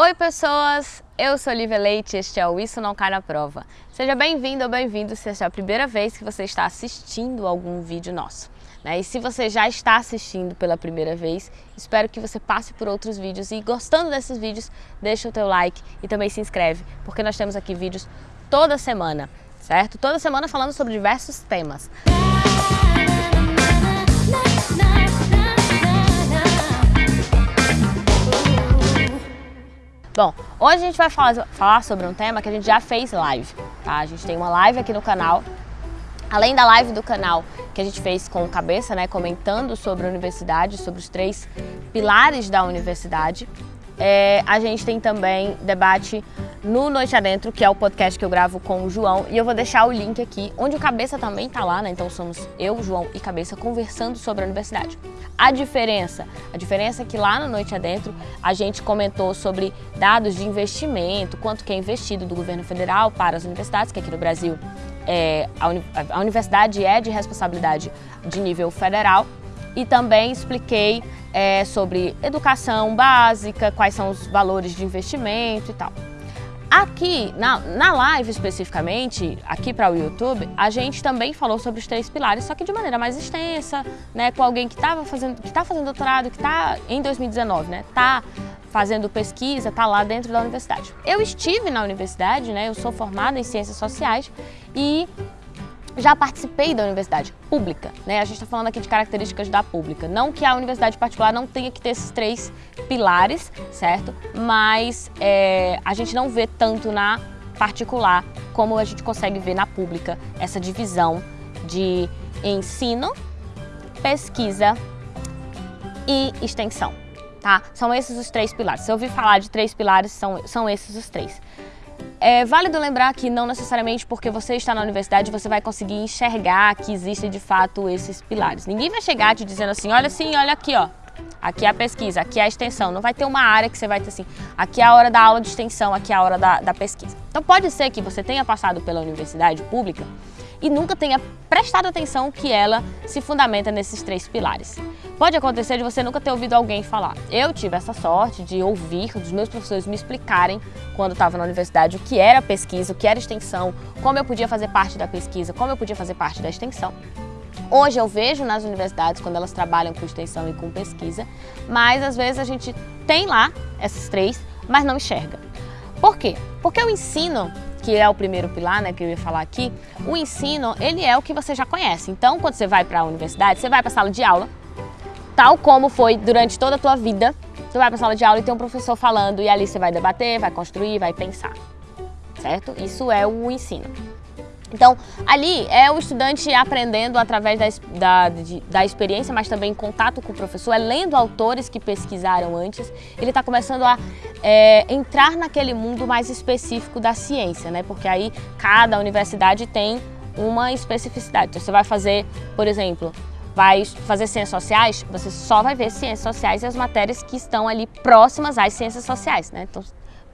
Oi pessoas, eu sou Lívia Leite e este é o Isso Não Cai na Prova. Seja bem-vindo ou bem-vindo se esta é a primeira vez que você está assistindo algum vídeo nosso. Né? E se você já está assistindo pela primeira vez, espero que você passe por outros vídeos e gostando desses vídeos, deixa o teu like e também se inscreve, porque nós temos aqui vídeos toda semana, certo? Toda semana falando sobre diversos temas. Bom, hoje a gente vai falar, sobre um tema que a gente já fez live, tá? A gente tem uma live aqui no canal, além da live do canal que a gente fez com o Cabeça, né, comentando sobre a universidade, sobre os três pilares da universidade, é, a gente tem também debate no Noite Adentro, que é o podcast que eu gravo com o João, e eu vou deixar o link aqui, onde o Cabeça também tá lá, né? Então somos eu, João e Cabeça conversando sobre a universidade. A diferença, a diferença é que lá no Noite Adentro a gente comentou sobre dados de investimento, quanto que é investido do governo federal para as universidades, que aqui no Brasil é, a, uni a universidade é de responsabilidade de nível federal, e também expliquei é, sobre educação básica, quais são os valores de investimento e tal. Aqui, na, na live especificamente, aqui para o YouTube, a gente também falou sobre os três pilares, só que de maneira mais extensa, né, com alguém que estava fazendo, que está fazendo doutorado, que está em 2019, né, está fazendo pesquisa, está lá dentro da universidade. Eu estive na universidade, né, eu sou formada em ciências sociais e já participei da universidade pública, né? A gente está falando aqui de características da pública. Não que a universidade particular não tenha que ter esses três pilares, certo? Mas é, a gente não vê tanto na particular como a gente consegue ver na pública essa divisão de ensino, pesquisa e extensão, tá? São esses os três pilares. Se eu ouvir falar de três pilares, são, são esses os três. É válido lembrar que não necessariamente porque você está na universidade você vai conseguir enxergar que existem de fato esses pilares. Ninguém vai chegar te dizendo assim, olha assim, olha aqui, ó. Aqui é a pesquisa, aqui é a extensão. Não vai ter uma área que você vai ter assim, aqui é a hora da aula de extensão, aqui é a hora da, da pesquisa. Então pode ser que você tenha passado pela universidade pública e nunca tenha prestado atenção que ela se fundamenta nesses três pilares. Pode acontecer de você nunca ter ouvido alguém falar. Eu tive essa sorte de ouvir dos meus professores me explicarem, quando estava na universidade, o que era pesquisa, o que era extensão, como eu podia fazer parte da pesquisa, como eu podia fazer parte da extensão. Hoje eu vejo nas universidades, quando elas trabalham com extensão e com pesquisa, mas às vezes a gente tem lá essas três, mas não enxerga. Por quê? Porque o ensino que é o primeiro pilar, né, que eu ia falar aqui, o ensino, ele é o que você já conhece. Então, quando você vai para a universidade, você vai para a sala de aula, tal como foi durante toda a tua vida. Você vai para a sala de aula e tem um professor falando e ali você vai debater, vai construir, vai pensar, certo? Isso é o ensino. Então, ali é o estudante aprendendo através da, da, da, experiência, mas também em contato com o professor, é lendo autores que pesquisaram antes. Ele está começando a é, entrar naquele mundo mais específico da ciência, né? Porque aí cada universidade tem uma especificidade. Então, você vai fazer, por exemplo, vai fazer ciências sociais, você só vai ver ciências sociais e as matérias que estão ali próximas às ciências sociais, né? Então,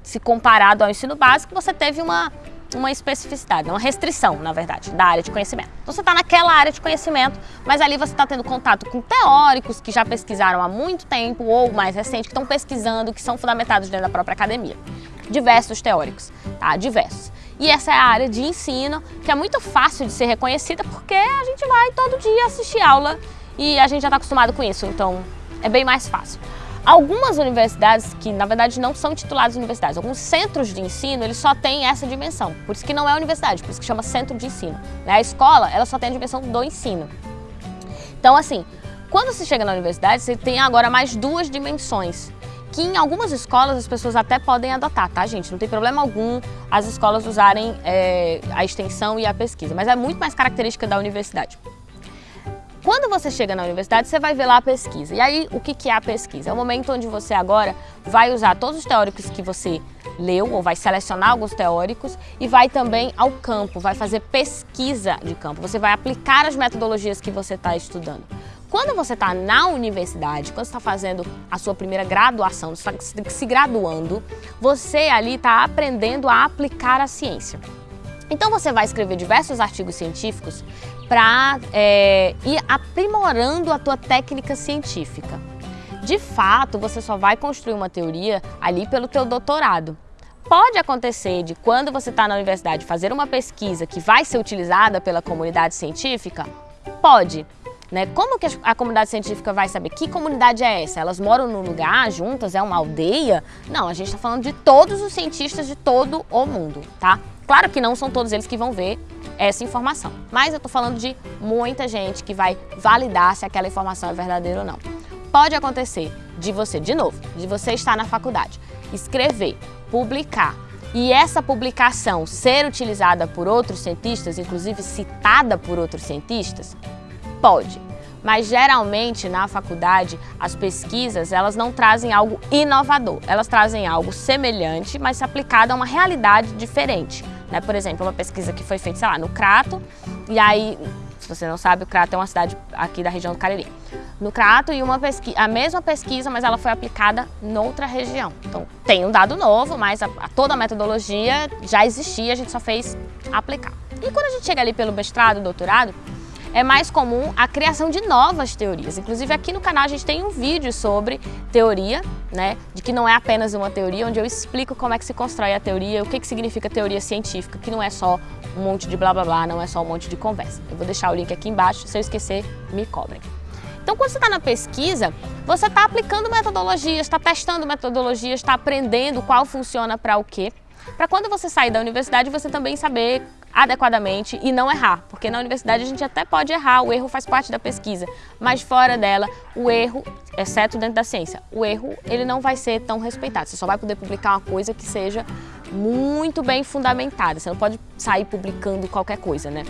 se comparado ao ensino básico, você teve uma, uma especificidade, uma restrição, na verdade, da área de conhecimento. Então, você está naquela área de conhecimento, mas ali você está tendo contato com teóricos que já pesquisaram há muito tempo ou mais recente, que estão pesquisando, que são fundamentados dentro da própria academia. Diversos teóricos, tá? Diversos. E essa é a área de ensino, que é muito fácil de ser reconhecida porque a gente vai todo dia assistir aula e a gente já está acostumado com isso, então é bem mais fácil. Algumas universidades, que na verdade não são tituladas universidades, alguns centros de ensino, eles só têm essa dimensão. Por isso que não é universidade, por isso que chama centro de ensino. Né? A escola, ela só tem a dimensão do ensino. Então, assim, quando você chega na universidade, você tem agora mais duas dimensões que em algumas escolas as pessoas até podem adotar, tá, gente? Não tem problema algum as escolas usarem é, a extensão e a pesquisa, mas é muito mais característica da universidade. Quando você chega na universidade, você vai ver lá a pesquisa. E aí, o que é a pesquisa? É o momento onde você agora vai usar todos os teóricos que você leu, ou vai selecionar alguns teóricos, e vai também ao campo, vai fazer pesquisa de campo. Você vai aplicar as metodologias que você está estudando. Quando você está na universidade, quando está fazendo a sua primeira graduação, você está se graduando, você ali está aprendendo a aplicar a ciência. Então você vai escrever diversos artigos científicos para é, ir aprimorando a tua técnica científica. de fato, você só vai construir uma teoria ali pelo teu doutorado. Pode acontecer de quando você está na universidade fazer uma pesquisa que vai ser utilizada pela comunidade científica? Pode. Né? Como que a comunidade científica vai saber que comunidade é essa? Elas moram num lugar juntas? É uma aldeia? Não, a gente está falando de todos os cientistas de todo o mundo, tá? Claro que não são todos eles que vão ver essa informação, mas eu estou falando de muita gente que vai validar se aquela informação é verdadeira ou não. Pode acontecer de você, de novo, de você estar na faculdade, escrever, publicar, e essa publicação ser utilizada por outros cientistas, inclusive citada por outros cientistas, pode. Mas geralmente na faculdade as pesquisas elas não trazem algo inovador, elas trazem algo semelhante, mas aplicado a uma realidade diferente. Né? Por exemplo, uma pesquisa que foi feita, sei lá, no Crato, e aí, se você não sabe, o Crato é uma cidade aqui da região do Cariri no Crato e uma pesquisa, a mesma pesquisa, mas ela foi aplicada noutra região. Então, tem um dado novo, mas a, a, toda a metodologia já existia, a gente só fez aplicar. E quando a gente chega ali pelo mestrado, doutorado, é mais comum a criação de novas teorias. Inclusive aqui no canal a gente tem um vídeo sobre teoria, né, de que não é apenas uma teoria, onde eu explico como é que se constrói a teoria, o que, que significa teoria científica, que não é só um monte de blá blá blá, não é só um monte de conversa. Eu vou deixar o link aqui embaixo, se eu esquecer, me cobrem. Então, quando você está na pesquisa, você está aplicando metodologias, está testando metodologias, está aprendendo qual funciona para o quê, para quando você sair da universidade você também saber adequadamente e não errar, porque na universidade a gente até pode errar, o erro faz parte da pesquisa, mas fora dela, o erro, exceto dentro da ciência, o erro ele não vai ser tão respeitado, você só vai poder publicar uma coisa que seja muito bem fundamentada, você não pode sair publicando qualquer coisa, né?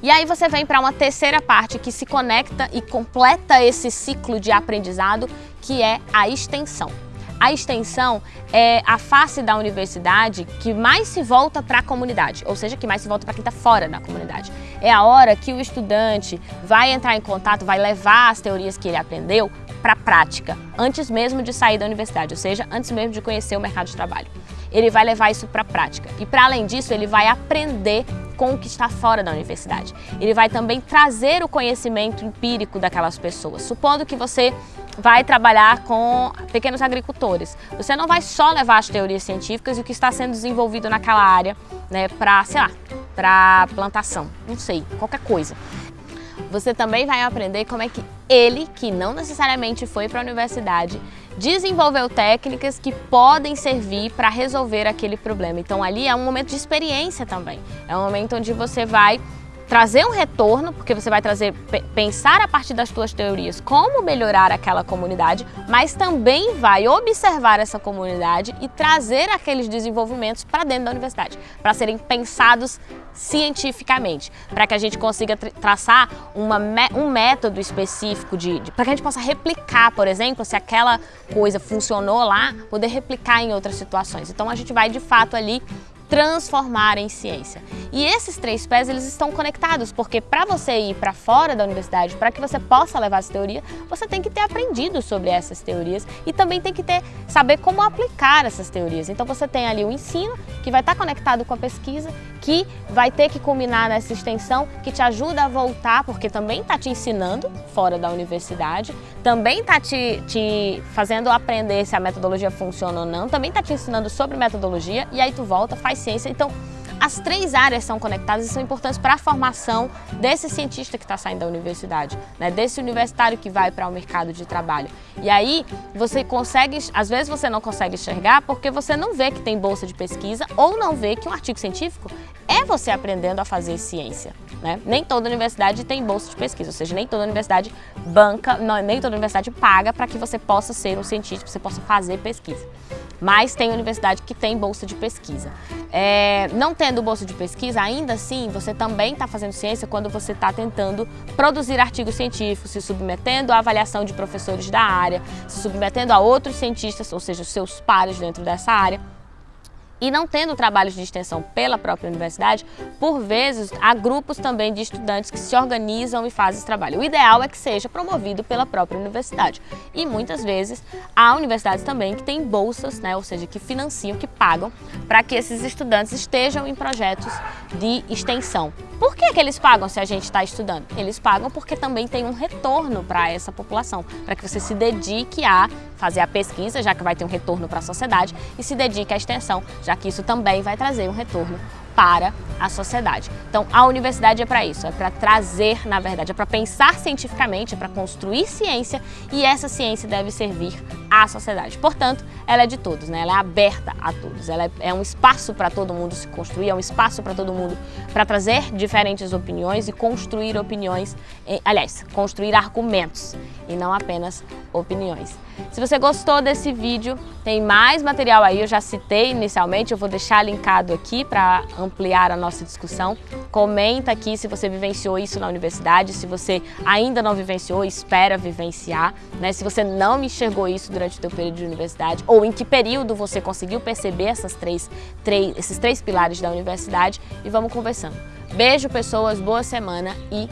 E aí você vem para uma terceira parte que se conecta e completa esse ciclo de aprendizado, que é a extensão. A extensão é a face da universidade que mais se volta para a comunidade, ou seja, que mais se volta para quem está fora da comunidade. É a hora que o estudante vai entrar em contato, vai levar as teorias que ele aprendeu para a prática, antes mesmo de sair da universidade, ou seja, antes mesmo de conhecer o mercado de trabalho. Ele vai levar isso para a prática e, para além disso, ele vai aprender com o que está fora da universidade. Ele vai também trazer o conhecimento empírico daquelas pessoas. Supondo que você vai trabalhar com pequenos agricultores. Você não vai só levar as teorias científicas e o que está sendo desenvolvido naquela área né, para, sei lá, para plantação, não sei, qualquer coisa. Você também vai aprender como é que ele, que não necessariamente foi para a universidade, desenvolveu técnicas que podem servir para resolver aquele problema. Então ali é um momento de experiência também. É um momento onde você vai trazer um retorno, porque você vai trazer, pensar a partir das suas teorias como melhorar aquela comunidade, mas também vai observar essa comunidade e trazer aqueles desenvolvimentos para dentro da universidade, para serem pensados cientificamente, para que a gente consiga traçar uma, um método específico, de, de para que a gente possa replicar, por exemplo, se aquela coisa funcionou lá, poder replicar em outras situações. Então a gente vai de fato ali transformar em ciência. E esses três pés, eles estão conectados, porque para você ir para fora da universidade, para que você possa levar essa teoria, você tem que ter aprendido sobre essas teorias e também tem que ter saber como aplicar essas teorias. Então você tem ali o ensino, que vai estar conectado com a pesquisa, que vai ter que culminar nessa extensão, que te ajuda a voltar, porque também está te ensinando fora da universidade, também está te, te fazendo aprender se a metodologia funciona ou não, também está te ensinando sobre metodologia, e aí tu volta, faz ciência. Então, as três áreas são conectadas e são importantes para a formação desse cientista que está saindo da universidade, né? desse universitário que vai para o mercado de trabalho. E aí você consegue, às vezes você não consegue enxergar porque você não vê que tem bolsa de pesquisa ou não vê que um artigo científico é você aprendendo a fazer ciência. Né? Nem toda universidade tem bolsa de pesquisa, ou seja, nem toda universidade banca, não, nem toda universidade paga para que você possa ser um cientista, que você possa fazer pesquisa mas tem universidade que tem bolsa de pesquisa. É, não tendo bolsa de pesquisa, ainda assim, você também está fazendo ciência quando você está tentando produzir artigos científicos, se submetendo à avaliação de professores da área, se submetendo a outros cientistas, ou seja, seus pares dentro dessa área. E não tendo trabalhos de extensão pela própria universidade, por vezes há grupos também de estudantes que se organizam e fazem esse trabalho. O ideal é que seja promovido pela própria universidade. E muitas vezes há universidades também que têm bolsas, né, ou seja, que financiam, que pagam para que esses estudantes estejam em projetos de extensão. Por que, que eles pagam se a gente está estudando? Eles pagam porque também tem um retorno para essa população, para que você se dedique a fazer a pesquisa, já que vai ter um retorno para a sociedade, e se dedique à extensão, já que isso também vai trazer um retorno para a sociedade. Então, a universidade é para isso, é para trazer, na verdade, é para pensar cientificamente, é para construir ciência e essa ciência deve servir à sociedade. Portanto, ela é de todos, né? ela é aberta a todos, ela é, é um espaço para todo mundo se construir, é um espaço para todo mundo para trazer diferentes opiniões e construir opiniões, aliás, construir argumentos e não apenas opiniões. Se você gostou desse vídeo, tem mais material aí, eu já citei inicialmente, eu vou deixar linkado aqui para ampliar a nossa discussão. Comenta aqui se você vivenciou isso na universidade, se você ainda não vivenciou, espera vivenciar, né? Se você não enxergou isso durante o seu período de universidade, ou em que período você conseguiu perceber essas três, três, esses três pilares da universidade e vamos conversando. Beijo, pessoas, boa semana e